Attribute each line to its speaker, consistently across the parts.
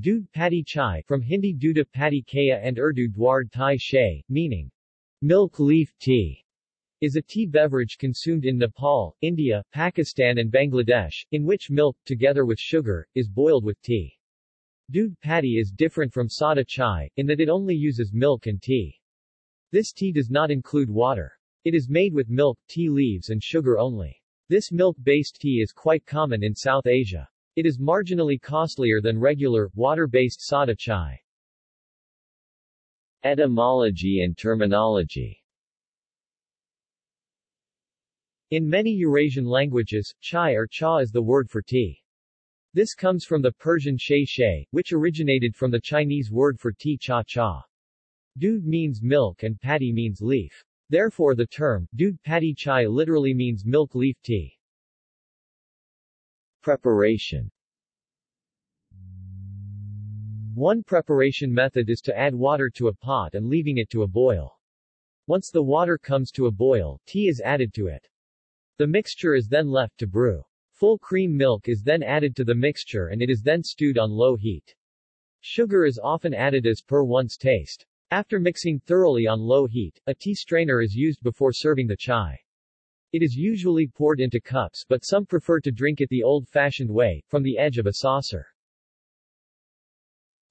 Speaker 1: Doodh Patti Chai from Hindi Duda Patti Kaya and Urdu Dward Thai Shay, meaning milk leaf tea, is a tea beverage consumed in Nepal, India, Pakistan and Bangladesh, in which milk, together with sugar, is boiled with tea. Doodh Patti is different from Sada Chai, in that it only uses milk and tea. This tea does not include water. It is made with milk, tea leaves and sugar only. This milk-based tea is quite common in South Asia. It is marginally costlier than regular, water-based sada chai.
Speaker 2: Etymology and terminology
Speaker 1: In many Eurasian languages, chai or cha is the word for tea. This comes from the Persian shay shay, which originated from the Chinese word for tea cha cha. Doodh means milk and patti means leaf. Therefore the term, doodh patti chai literally means milk leaf tea.
Speaker 2: Preparation
Speaker 1: One preparation method is to add water to a pot and leaving it to a boil. Once the water comes to a boil, tea is added to it. The mixture is then left to brew. Full cream milk is then added to the mixture and it is then stewed on low heat. Sugar is often added as per one's taste. After mixing thoroughly on low heat, a tea strainer is used before serving the chai. It is usually poured into cups but some prefer to drink it the old-fashioned way, from the edge of a saucer.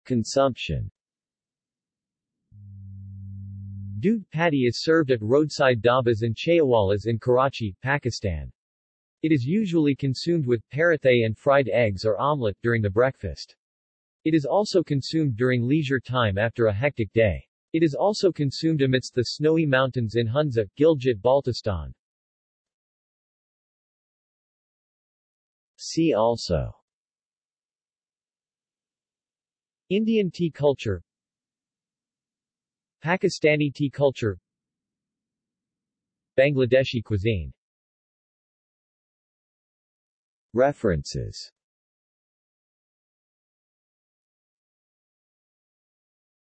Speaker 2: Consumption
Speaker 1: Doodh patti is served at roadside dhabas and chaiwalas in Karachi, Pakistan. It is usually consumed with parathay and fried eggs or omelette during the breakfast. It is also consumed during leisure time after a hectic day. It is also consumed amidst the snowy mountains in Hunza, Gilgit-Baltistan.
Speaker 2: See also.
Speaker 1: Indian tea culture. Pakistani tea culture. Bangladeshi cuisine.
Speaker 2: References